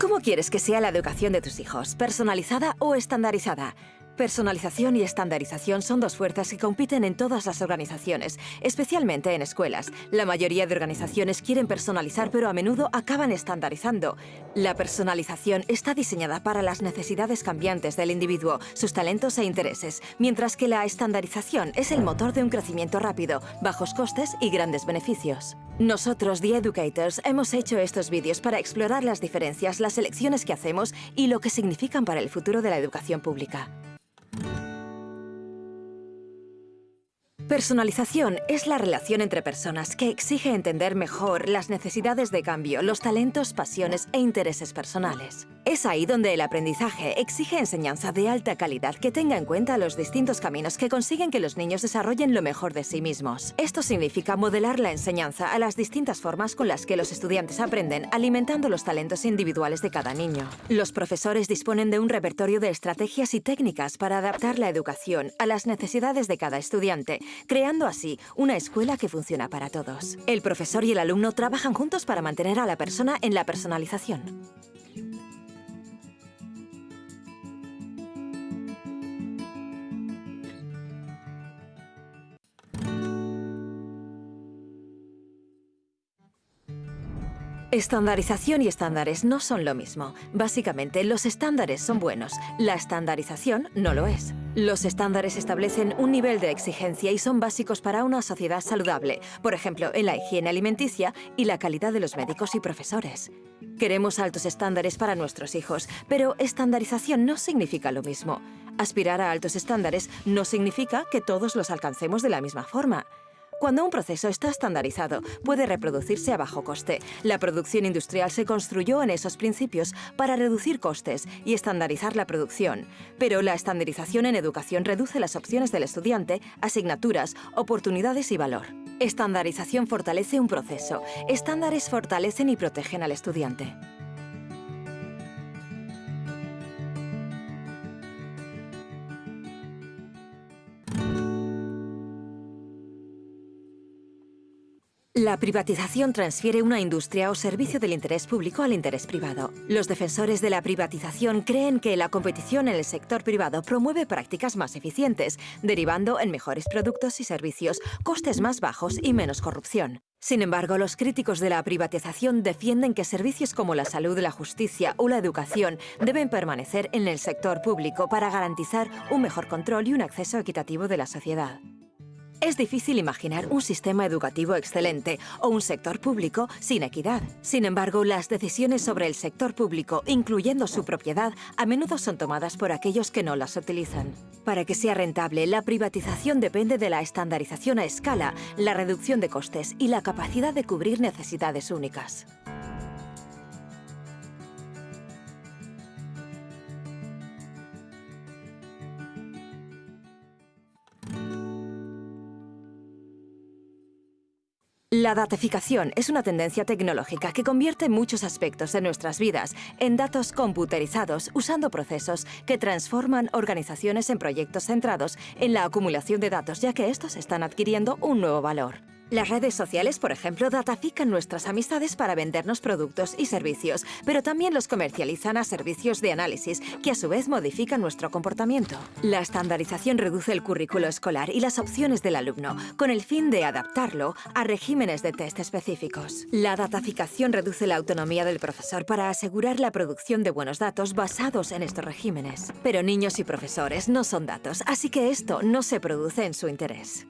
¿Cómo quieres que sea la educación de tus hijos? ¿Personalizada o estandarizada? Personalización y estandarización son dos fuerzas que compiten en todas las organizaciones, especialmente en escuelas. La mayoría de organizaciones quieren personalizar, pero a menudo acaban estandarizando. La personalización está diseñada para las necesidades cambiantes del individuo, sus talentos e intereses, mientras que la estandarización es el motor de un crecimiento rápido, bajos costes y grandes beneficios. Nosotros, The Educators, hemos hecho estos vídeos para explorar las diferencias, las elecciones que hacemos y lo que significan para el futuro de la educación pública. Personalización es la relación entre personas que exige entender mejor las necesidades de cambio, los talentos, pasiones e intereses personales. Es ahí donde el aprendizaje exige enseñanza de alta calidad que tenga en cuenta los distintos caminos que consiguen que los niños desarrollen lo mejor de sí mismos. Esto significa modelar la enseñanza a las distintas formas con las que los estudiantes aprenden, alimentando los talentos individuales de cada niño. Los profesores disponen de un repertorio de estrategias y técnicas para adaptar la educación a las necesidades de cada estudiante, creando así una escuela que funciona para todos. El profesor y el alumno trabajan juntos para mantener a la persona en la personalización. Estandarización y estándares no son lo mismo. Básicamente, los estándares son buenos, la estandarización no lo es. Los estándares establecen un nivel de exigencia y son básicos para una sociedad saludable, por ejemplo, en la higiene alimenticia y la calidad de los médicos y profesores. Queremos altos estándares para nuestros hijos, pero estandarización no significa lo mismo. Aspirar a altos estándares no significa que todos los alcancemos de la misma forma. Cuando un proceso está estandarizado, puede reproducirse a bajo coste. La producción industrial se construyó en esos principios para reducir costes y estandarizar la producción. Pero la estandarización en educación reduce las opciones del estudiante, asignaturas, oportunidades y valor. Estandarización fortalece un proceso. Estándares fortalecen y protegen al estudiante. La privatización transfiere una industria o servicio del interés público al interés privado. Los defensores de la privatización creen que la competición en el sector privado promueve prácticas más eficientes, derivando en mejores productos y servicios, costes más bajos y menos corrupción. Sin embargo, los críticos de la privatización defienden que servicios como la salud, la justicia o la educación deben permanecer en el sector público para garantizar un mejor control y un acceso equitativo de la sociedad. Es difícil imaginar un sistema educativo excelente o un sector público sin equidad. Sin embargo, las decisiones sobre el sector público, incluyendo su propiedad, a menudo son tomadas por aquellos que no las utilizan. Para que sea rentable, la privatización depende de la estandarización a escala, la reducción de costes y la capacidad de cubrir necesidades únicas. La datificación es una tendencia tecnológica que convierte muchos aspectos de nuestras vidas en datos computerizados usando procesos que transforman organizaciones en proyectos centrados en la acumulación de datos, ya que estos están adquiriendo un nuevo valor. Las redes sociales, por ejemplo, datafican nuestras amistades para vendernos productos y servicios, pero también los comercializan a servicios de análisis, que a su vez modifican nuestro comportamiento. La estandarización reduce el currículo escolar y las opciones del alumno, con el fin de adaptarlo a regímenes de test específicos. La dataficación reduce la autonomía del profesor para asegurar la producción de buenos datos basados en estos regímenes. Pero niños y profesores no son datos, así que esto no se produce en su interés.